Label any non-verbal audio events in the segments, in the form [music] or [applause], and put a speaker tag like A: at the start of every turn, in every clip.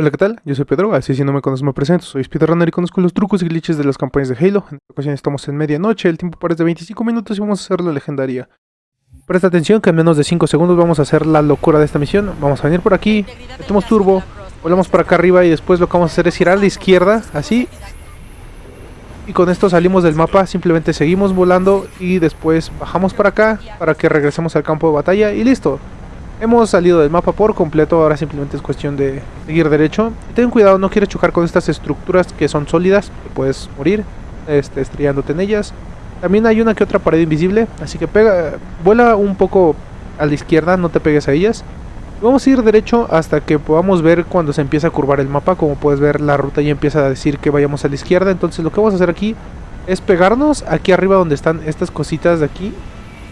A: Hola, ¿qué tal? Yo soy Pedro, así si no me conoces me presento, soy Speedrunner y conozco los trucos y glitches de las campañas de Halo. En esta ocasión estamos en medianoche, el tiempo parece de 25 minutos y vamos a hacer la legendaria. Presta atención que en menos de 5 segundos vamos a hacer la locura de esta misión. Vamos a venir por aquí, metemos turbo, volamos para acá arriba y después lo que vamos a hacer es girar a la izquierda, así. Y con esto salimos del mapa, simplemente seguimos volando y después bajamos para acá para que regresemos al campo de batalla y listo. Hemos salido del mapa por completo, ahora simplemente es cuestión de seguir derecho. ten cuidado, no quieres chocar con estas estructuras que son sólidas, que puedes morir este, estrellándote en ellas. También hay una que otra pared invisible, así que pega, vuela un poco a la izquierda, no te pegues a ellas. Vamos a ir derecho hasta que podamos ver cuando se empieza a curvar el mapa, como puedes ver la ruta ya empieza a decir que vayamos a la izquierda, entonces lo que vamos a hacer aquí es pegarnos aquí arriba donde están estas cositas de aquí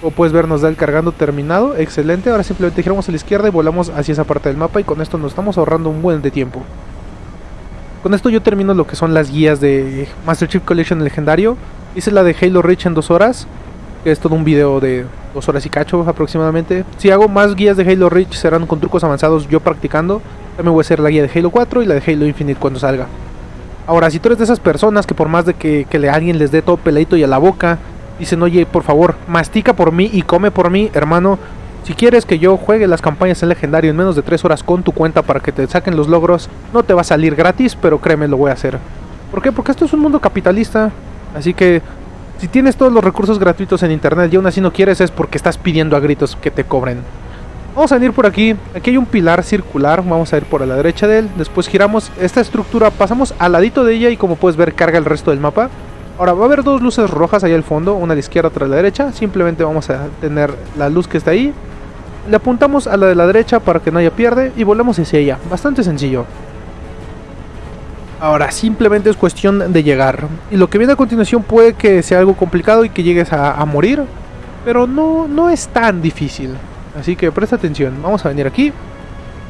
A: como puedes ver nos da el cargando terminado, excelente. Ahora simplemente giramos a la izquierda y volamos hacia esa parte del mapa y con esto nos estamos ahorrando un buen de tiempo. Con esto yo termino lo que son las guías de Master Chief Collection legendario. Hice la de Halo Reach en dos horas, que es todo un video de dos horas y cacho aproximadamente. Si hago más guías de Halo Reach serán con trucos avanzados yo practicando. También voy a hacer la guía de Halo 4 y la de Halo Infinite cuando salga. Ahora, si tú eres de esas personas que por más de que, que le, alguien les dé todo peladito y a la boca, Dicen, oye, por favor, mastica por mí y come por mí, hermano. Si quieres que yo juegue las campañas en legendario en menos de 3 horas con tu cuenta para que te saquen los logros, no te va a salir gratis, pero créeme, lo voy a hacer. ¿Por qué? Porque esto es un mundo capitalista. Así que si tienes todos los recursos gratuitos en internet y aún así no quieres es porque estás pidiendo a gritos que te cobren. Vamos a venir por aquí. Aquí hay un pilar circular. Vamos a ir por la derecha de él. Después giramos esta estructura. Pasamos al ladito de ella y como puedes ver carga el resto del mapa. Ahora va a haber dos luces rojas ahí al fondo, una a la izquierda, otra a la derecha. Simplemente vamos a tener la luz que está ahí. Le apuntamos a la de la derecha para que no haya pierde y volvemos hacia ella. Bastante sencillo. Ahora, simplemente es cuestión de llegar. Y lo que viene a continuación puede que sea algo complicado y que llegues a, a morir. Pero no, no es tan difícil. Así que presta atención. Vamos a venir aquí.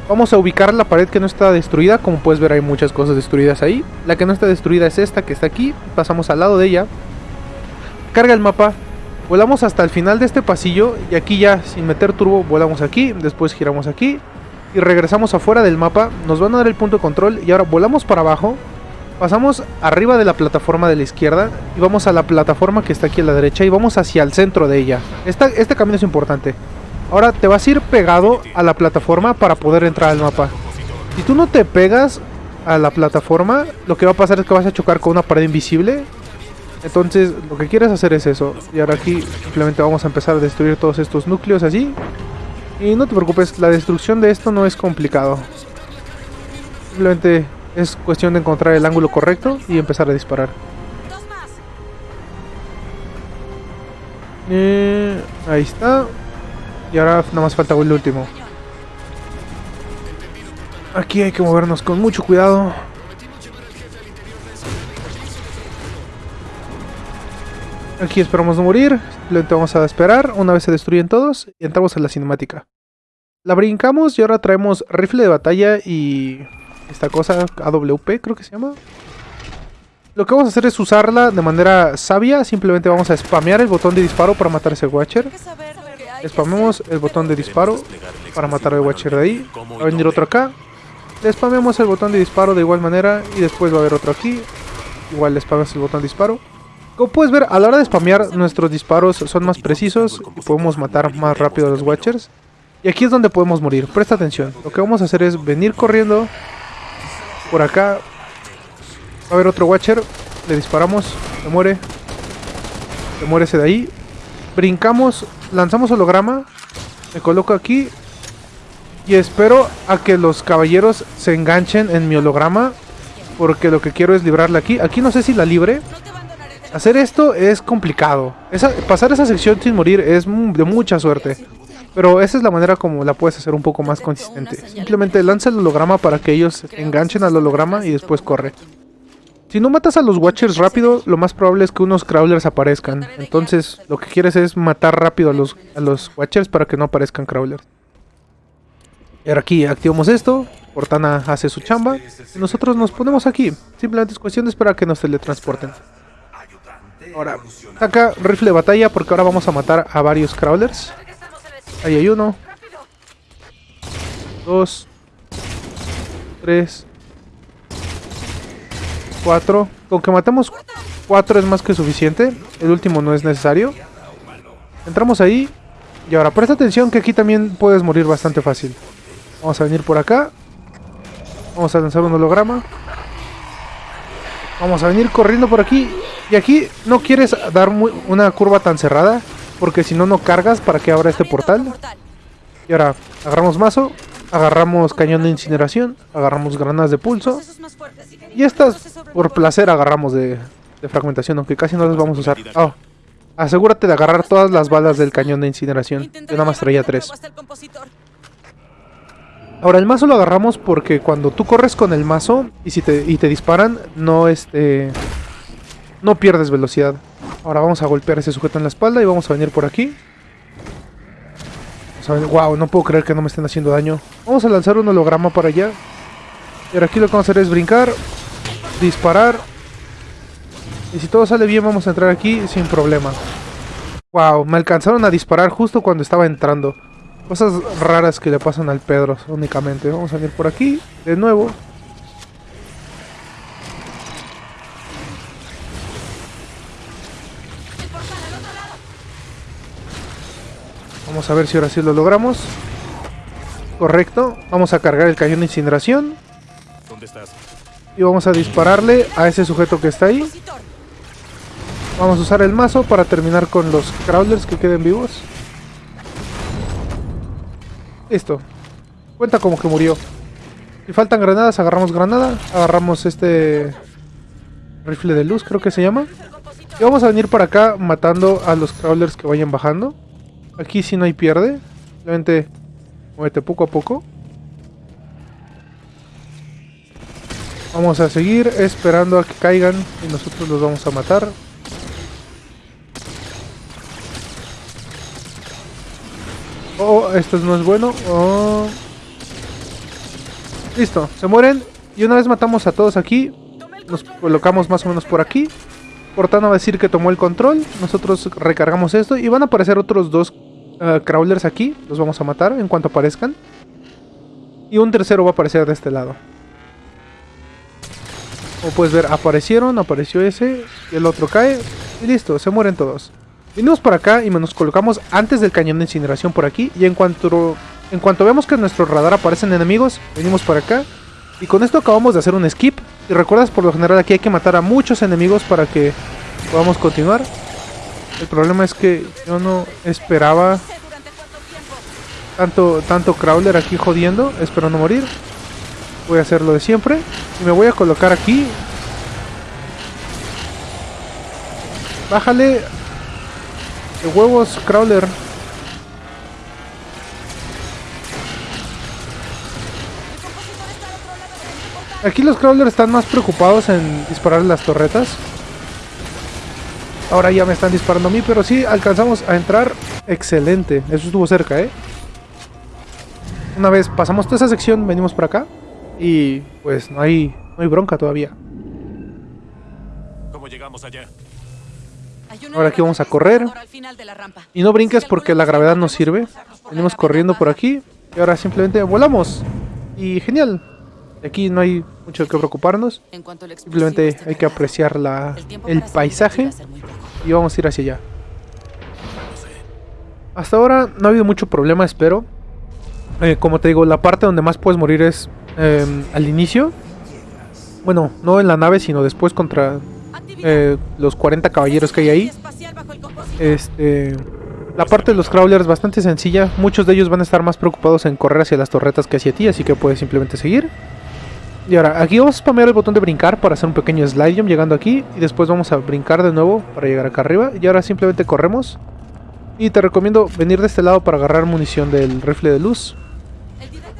A: Vamos a ubicar la pared que no está destruida, como puedes ver hay muchas cosas destruidas ahí. La que no está destruida es esta que está aquí, pasamos al lado de ella. Carga el mapa, volamos hasta el final de este pasillo y aquí ya sin meter turbo volamos aquí, después giramos aquí y regresamos afuera del mapa. Nos van a dar el punto de control y ahora volamos para abajo. Pasamos arriba de la plataforma de la izquierda y vamos a la plataforma que está aquí a la derecha y vamos hacia el centro de ella. este camino es importante. Ahora te vas a ir pegado a la plataforma para poder entrar al mapa. Si tú no te pegas a la plataforma, lo que va a pasar es que vas a chocar con una pared invisible. Entonces lo que quieres hacer es eso. Y ahora aquí simplemente vamos a empezar a destruir todos estos núcleos así. Y no te preocupes, la destrucción de esto no es complicado. Simplemente es cuestión de encontrar el ángulo correcto y empezar a disparar. Eh, ahí está. Y ahora nada más falta el último. Aquí hay que movernos con mucho cuidado. Aquí esperamos no morir. Simplemente vamos a esperar. Una vez se destruyen todos. Y entramos en la cinemática. La brincamos y ahora traemos rifle de batalla y... Esta cosa, AWP creo que se llama. Lo que vamos a hacer es usarla de manera sabia. Simplemente vamos a spamear el botón de disparo para matar a ese Watcher. Spamemos el botón de disparo para matar al Watcher de ahí. Va a venir otro acá. Le spamemos el botón de disparo de igual manera y después va a haber otro aquí. Igual le spamemos el botón de disparo. Como puedes ver, a la hora de spamear, nuestros disparos son más precisos y podemos matar más rápido a los Watchers. Y aquí es donde podemos morir. Presta atención. Lo que vamos a hacer es venir corriendo por acá. Va a haber otro Watcher. Le disparamos. Se muere. Se muere ese de ahí. Brincamos lanzamos holograma. Me coloco aquí. Y espero a que los caballeros se enganchen en mi holograma. Porque lo que quiero es librarla aquí. Aquí no sé si la libre. Hacer esto es complicado. pasar esa sección sin morir es de mucha suerte. Pero esa es la manera como la puedes hacer un poco más consistente. Simplemente lanza el holograma para que ellos enganchen al holograma y después corre. Si no matas a los Watchers rápido, lo más probable es que unos Crawlers aparezcan. Entonces, lo que quieres es matar rápido a los, a los Watchers para que no aparezcan Crawlers. Y ahora aquí activamos esto. Cortana hace su chamba. Y nosotros nos ponemos aquí. Simplemente es cuestión de esperar a que nos teletransporten. Ahora, saca rifle de batalla porque ahora vamos a matar a varios Crawlers. Ahí hay uno. Dos. Tres. Cuatro. Con que matemos cuatro es más que suficiente. El último no es necesario. Entramos ahí. Y ahora presta atención que aquí también puedes morir bastante fácil. Vamos a venir por acá. Vamos a lanzar un holograma. Vamos a venir corriendo por aquí. Y aquí no quieres dar una curva tan cerrada. Porque si no, no cargas para que abra este portal. Y ahora, agarramos mazo. Agarramos cañón de incineración. Agarramos granadas de pulso. Y estas, por placer, agarramos de, fragmentación. Aunque casi no las vamos a usar. Oh, asegúrate de agarrar todas las balas del cañón de incineración. Yo nada más traía tres. Ahora el mazo lo agarramos porque cuando tú corres con el mazo y si te, y te disparan, no este no pierdes velocidad. Ahora vamos a golpear a ese sujeto en la espalda y vamos a venir por aquí. Wow, no puedo creer que no me estén haciendo daño. Vamos a lanzar un holograma para allá. Ahora aquí lo que vamos a hacer es brincar, disparar. Y si todo sale bien vamos a entrar aquí sin problema. Wow, me alcanzaron a disparar justo cuando estaba entrando. Cosas raras que le pasan al Pedro únicamente. Vamos a venir por aquí, de nuevo. Vamos a ver si ahora sí lo logramos. Correcto. Vamos a cargar el cañón de incineración. ¿Dónde estás? Y vamos a dispararle a ese sujeto que está ahí. Vamos a usar el mazo para terminar con los crawlers que queden vivos. Listo. Cuenta como que murió. Si faltan granadas, agarramos granada. Agarramos este... Rifle de luz, creo que se llama. Y vamos a venir para acá matando a los crawlers que vayan bajando. Aquí si no hay pierde. Simplemente muévete poco a poco. Vamos a seguir esperando a que caigan y nosotros los vamos a matar. Oh, esto no es bueno. Oh. Listo, se mueren. Y una vez matamos a todos aquí, nos colocamos más o menos por aquí. Cortana va a decir que tomó el control. Nosotros recargamos esto y van a aparecer otros dos uh, crawlers aquí. Los vamos a matar en cuanto aparezcan. Y un tercero va a aparecer de este lado. Como puedes ver, aparecieron, apareció ese, y el otro cae, y listo, se mueren todos. Venimos por acá y nos colocamos antes del cañón de incineración por aquí. Y en cuanto, en cuanto vemos que en nuestro radar aparecen enemigos, venimos por acá. Y con esto acabamos de hacer un skip. Y recuerdas, por lo general aquí hay que matar a muchos enemigos para que podamos continuar. El problema es que yo no esperaba tanto, tanto crawler aquí jodiendo, esperando morir. Voy a hacer lo de siempre. Y me voy a colocar aquí. Bájale de huevos, Crawler. Aquí los Crawlers están más preocupados en disparar las torretas. Ahora ya me están disparando a mí, pero sí alcanzamos a entrar. Excelente. Eso estuvo cerca, ¿eh? Una vez pasamos toda esa sección, venimos por acá. Y pues no hay, no hay bronca todavía.
B: ¿Cómo llegamos allá?
A: Ahora aquí vamos a correr. Y no brinques porque la gravedad no sirve. Venimos corriendo por aquí. Y ahora simplemente volamos. Y genial. Aquí no hay mucho que preocuparnos. Simplemente hay que apreciar la, el paisaje. Y vamos a ir hacia allá. Hasta ahora no ha habido mucho problema, espero. Eh, como te digo, la parte donde más puedes morir es em, al inicio. Bueno, no en la nave, sino después contra eh, los 40 caballeros que hay ahí. Este, la parte de los crawlers es bastante sencilla. Muchos de ellos van a estar más preocupados en correr hacia las torretas que hacia ti, así que puedes simplemente seguir. Y ahora, aquí vamos a spamear el botón de brincar para hacer un pequeño slide jump llegando aquí. Y después vamos a brincar de nuevo para llegar acá arriba. Y ahora simplemente corremos. Y te recomiendo venir de este lado para agarrar munición del rifle de luz.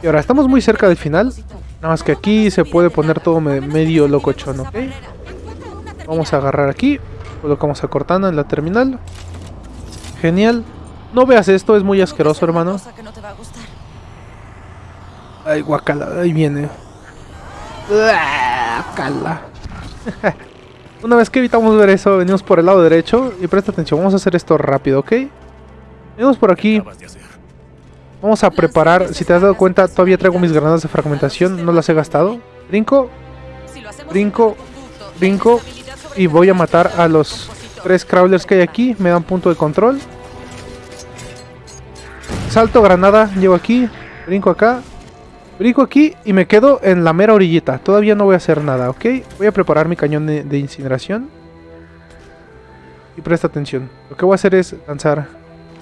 A: Y ahora, estamos muy cerca del final. Nada más que aquí se puede poner todo medio locochón, ¿ok? Vamos a agarrar aquí. Colocamos a Cortana en la terminal. Genial. No veas esto, es muy asqueroso, hermano. Ay, guacala, ahí viene. Guacala. [laughs] Una vez que evitamos ver eso, venimos por el lado derecho. Y presta atención, vamos a hacer esto rápido, ¿ok? Venimos por aquí. Vamos a preparar, si te has dado cuenta, todavía traigo mis granadas de fragmentación, no las he gastado. Brinco, brinco, brinco y voy a matar a los tres crawlers que hay aquí. Me dan punto de control. Salto granada, llego aquí, brinco acá, brinco aquí y me quedo en la mera orillita. Todavía no voy a hacer nada, ¿ok? Voy a preparar mi cañón de, incineración. Y presta atención. Lo que voy a hacer es lanzar,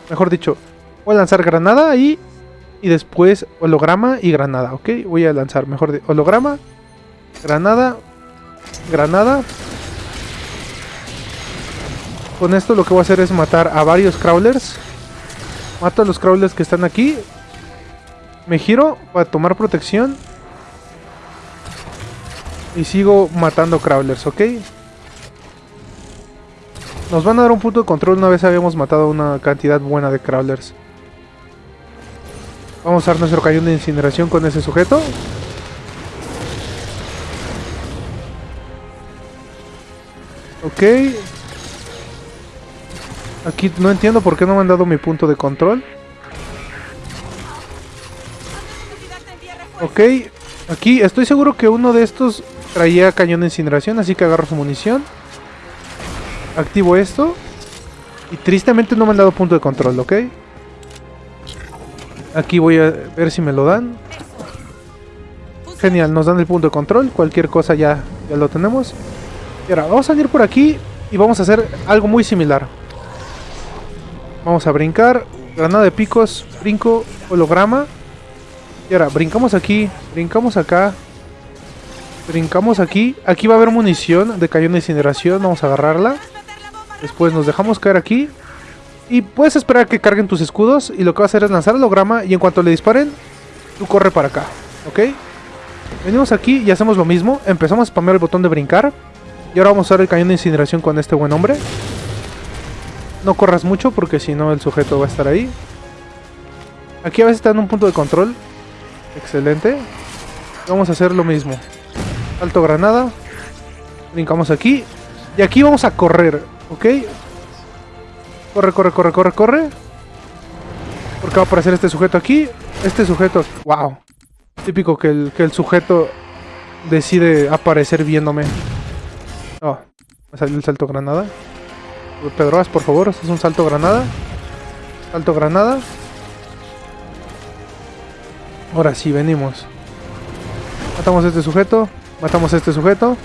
A: mejor dicho, voy a lanzar granada ahí y después holograma y granada, ¿ok? Voy a lanzar mejor de holograma, granada, granada. Con esto lo que voy a hacer es matar a varios crawlers. Mato a los crawlers que están aquí. Me giro para tomar protección. Y sigo matando crawlers, ¿ok? Nos van a dar un punto de control una vez habíamos matado una cantidad buena de crawlers. Vamos a usar nuestro cañón de incineración con ese sujeto. Ok. Aquí no entiendo por qué no me han dado mi punto de control. Ok. Aquí estoy seguro que uno de estos traía cañón de incineración, así que agarro su munición. Activo esto. Y tristemente no me han dado punto de control, ¿ok? Aquí voy a ver si me lo dan. Genial, nos dan el punto de control. Cualquier cosa ya, ya lo tenemos. Y ahora, vamos a salir por aquí y vamos a hacer algo muy similar. Vamos a brincar. Granada de picos, brinco, holograma. Y ahora, brincamos aquí, brincamos acá. Brincamos aquí. Aquí va a haber munición de cañón de incineración. Vamos a agarrarla. Después nos dejamos caer aquí. Y puedes esperar que carguen tus escudos. Y lo que va a hacer es lanzar el holograma. Y en cuanto le disparen, tú corre para acá. ¿Ok? Venimos aquí y hacemos lo mismo. Empezamos a spamear el botón de brincar. Y ahora vamos a usar el cañón de incineración con este buen hombre. No corras mucho porque si no el sujeto va a estar ahí. Aquí a veces está en un punto de control. Excelente. Vamos a hacer lo mismo. Alto granada. Brincamos aquí. Y aquí vamos a correr. ¿Ok? Corre, corre, corre, corre, corre. Porque va a aparecer este sujeto aquí. Este sujeto... ¡Wow! Típico que el, que el sujeto decide aparecer viéndome. Oh, me salió el salto granada. Pedro, por favor, es un salto granada. Salto granada. Ahora sí, venimos. Matamos a este sujeto. Matamos a este sujeto.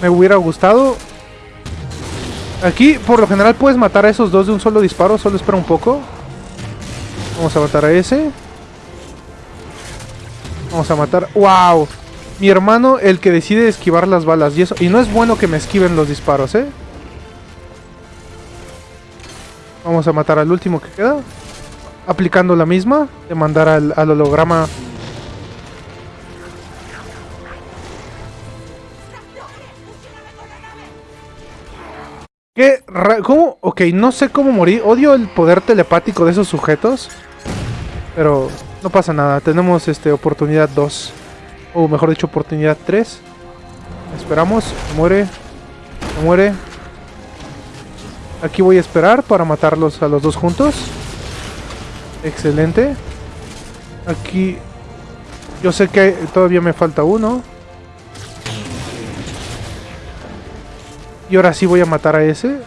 A: Me hubiera gustado Aquí, por lo general, puedes matar a esos dos de un solo disparo. Solo espera un poco. Vamos a matar a ese. Vamos a matar... ¡Wow! Mi hermano, el que decide esquivar las balas. Y, eso... y no es bueno que me esquiven los disparos, ¿eh? Vamos a matar al último que queda. Aplicando la misma. De mandar al, holograma ¿Qué? ¿Cómo? Ok, no sé cómo morir. Odio el poder telepático de esos sujetos. Pero no pasa nada. Tenemos este oportunidad 2. O mejor dicho, oportunidad 3. Esperamos. Muere. Muere. Aquí voy a esperar para matarlos a los dos juntos. Excelente. Aquí... Yo sé que todavía me falta uno. Y ahora sí voy a matar a ese.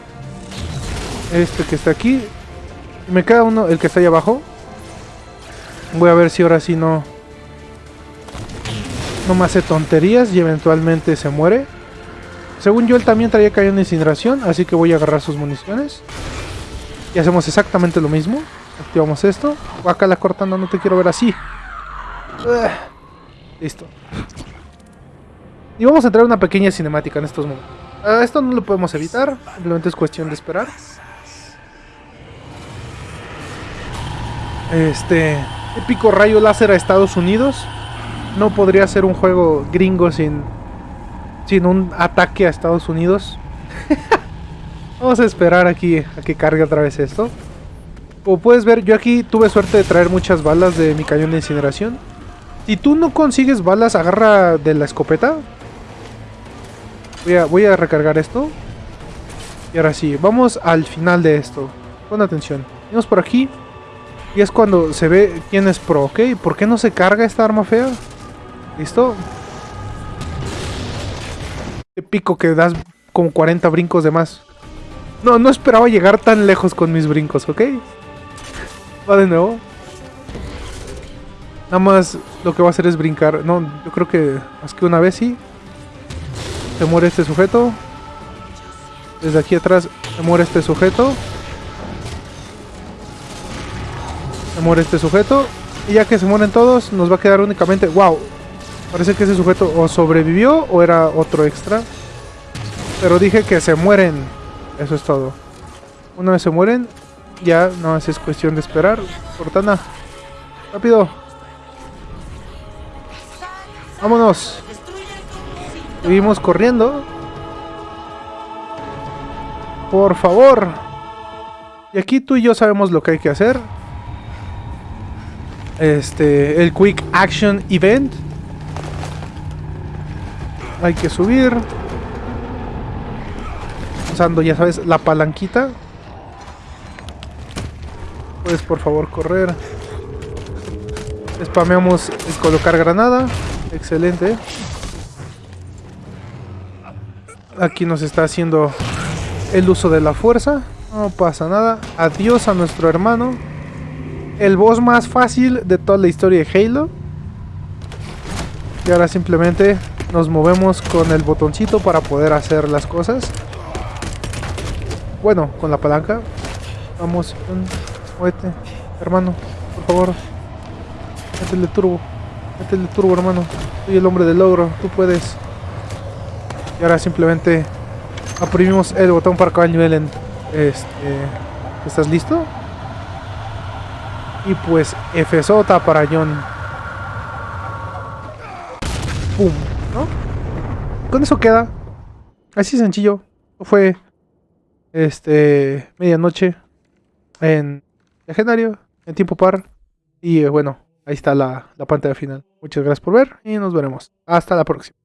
A: Este que está aquí. Me queda uno, el que está ahí abajo. Voy a ver si ahora sí no... No me hace tonterías y eventualmente se muere. Según yo, él también traía cañón de incineración, así que voy a agarrar sus municiones. Y hacemos exactamente lo mismo. Activamos esto. Acá la cortando, no te quiero ver así. listo. Y vamos a entrar una pequeña cinemática en estos momentos. Ah, esto no lo podemos evitar, simplemente es cuestión de esperar. Este épico rayo láser a Estados Unidos. No podría ser un juego gringo sin, sin un ataque a Estados Unidos. [laughs] Vamos a esperar aquí a que cargue otra vez esto. Como puedes ver, yo aquí tuve suerte de traer muchas balas de mi cañón de incineración. Si tú no consigues balas, agarra de la escopeta. Voy a, recargar esto. Y ahora sí, vamos al final de esto. Pon atención. Vamos por aquí. Y es cuando se ve quién es pro, ¿ok? ¿Por qué no se carga esta arma fea? ¿Listo? Te pico que das como 40 brincos de más. No, no esperaba llegar tan lejos con mis brincos, ¿ok? Va de nuevo. Nada más lo que va a hacer es brincar. No, yo creo que más que una vez sí. Se muere este sujeto. Desde aquí atrás se muere este sujeto. Se muere este sujeto. Y ya que se mueren todos, nos va a quedar únicamente... ¡Wow! Parece que ese sujeto o sobrevivió o era otro extra. Pero dije que se mueren. Eso es todo. Una vez se mueren, ya no es cuestión de esperar. Cortana. Rápido. Vámonos. Seguimos corriendo. Por favor. Y aquí tú y yo sabemos lo que hay que hacer. Este, el Quick Action Event. Hay que subir. Usando, ya sabes, la palanquita. Puedes por favor correr. Spameamos colocar granada. Excelente. Aquí nos está haciendo el uso de la fuerza. No pasa nada. Adiós a nuestro hermano. El boss más fácil de toda la historia de Halo. Y ahora simplemente nos movemos con el botoncito para poder hacer las cosas. Bueno, con la palanca. Vamos, muévete, hermano, por favor. Métele turbo. Métele turbo, hermano. Soy el hombre del logro, tú puedes. Y ahora simplemente oprimimos el botón para acabar el nivel en... Este, ¿Estás listo? Y pues F sota para John. ¡Pum! ¿No? Con eso queda. Así sencillo. Fue este medianoche en legendario, en tiempo par. Y eh, bueno, ahí está la, la pantalla final. Muchas gracias por ver y nos veremos. Hasta la próxima.